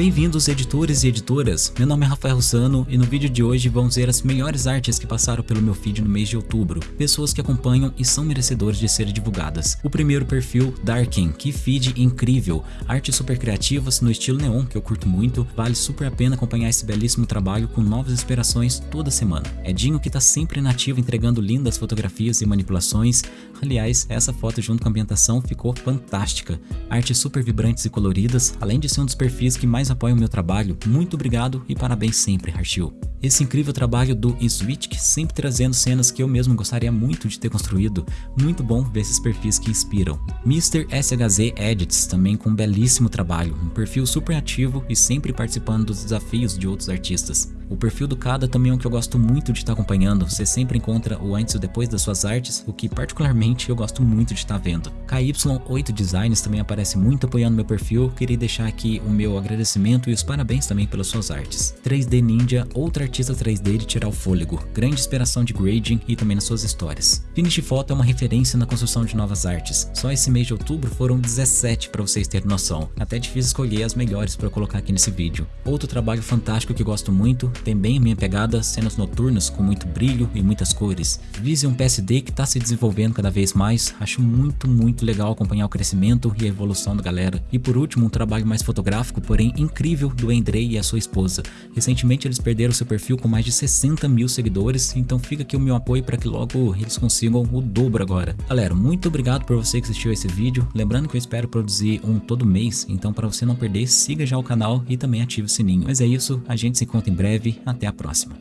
Bem-vindos editores e editoras, meu nome é Rafael Russano e no vídeo de hoje vamos ver as melhores artes que passaram pelo meu feed no mês de outubro, pessoas que acompanham e são merecedores de serem divulgadas. O primeiro perfil, Darkin, que feed incrível, artes super criativas no estilo neon que eu curto muito, vale super a pena acompanhar esse belíssimo trabalho com novas inspirações toda semana. Edinho que tá sempre nativo entregando lindas fotografias e manipulações, aliás, essa foto junto com a ambientação ficou fantástica. Artes super vibrantes e coloridas, além de ser um dos perfis que mais apoiam o meu trabalho, muito obrigado e parabéns sempre, Harshil. Esse incrível trabalho do Switch, sempre trazendo cenas que eu mesmo gostaria muito de ter construído, muito bom ver esses perfis que inspiram. Mr. SHZ Edits, também com um belíssimo trabalho, um perfil super ativo e sempre participando dos desafios de outros artistas. O perfil do Kada também é um que eu gosto muito de estar acompanhando, você sempre encontra o antes e o depois das suas artes, o que particularmente eu gosto muito de estar vendo. KY8 Designs também aparece muito apoiando meu perfil, queria deixar aqui o meu agradecimento e os parabéns também pelas suas artes. 3D Ninja, outra artista 3D de tirar o fôlego, grande inspiração de grading e também nas suas histórias. Finish Photo é uma referência na construção de novas artes, só esse mês de outubro foram 17 para vocês terem noção, até difícil escolher as melhores para colocar aqui nesse vídeo. Outro trabalho fantástico que gosto muito tem bem minha pegada, cenas noturnas com muito brilho e muitas cores. Vision PSD que está se desenvolvendo cada vez mais, acho muito muito legal acompanhar o crescimento e a evolução da galera. E por último, um trabalho mais fotográfico, porém incrível do Andrei e a sua esposa. Recentemente eles perderam seu perfil com mais de 60 mil seguidores, então fica aqui o meu apoio para que logo eles consigam o dobro agora. Galera, muito obrigado por você que assistiu esse vídeo, lembrando que eu espero produzir um todo mês, então para você não perder, siga já o canal e também ative o sininho. Mas é isso, a gente se encontra em breve até a próxima.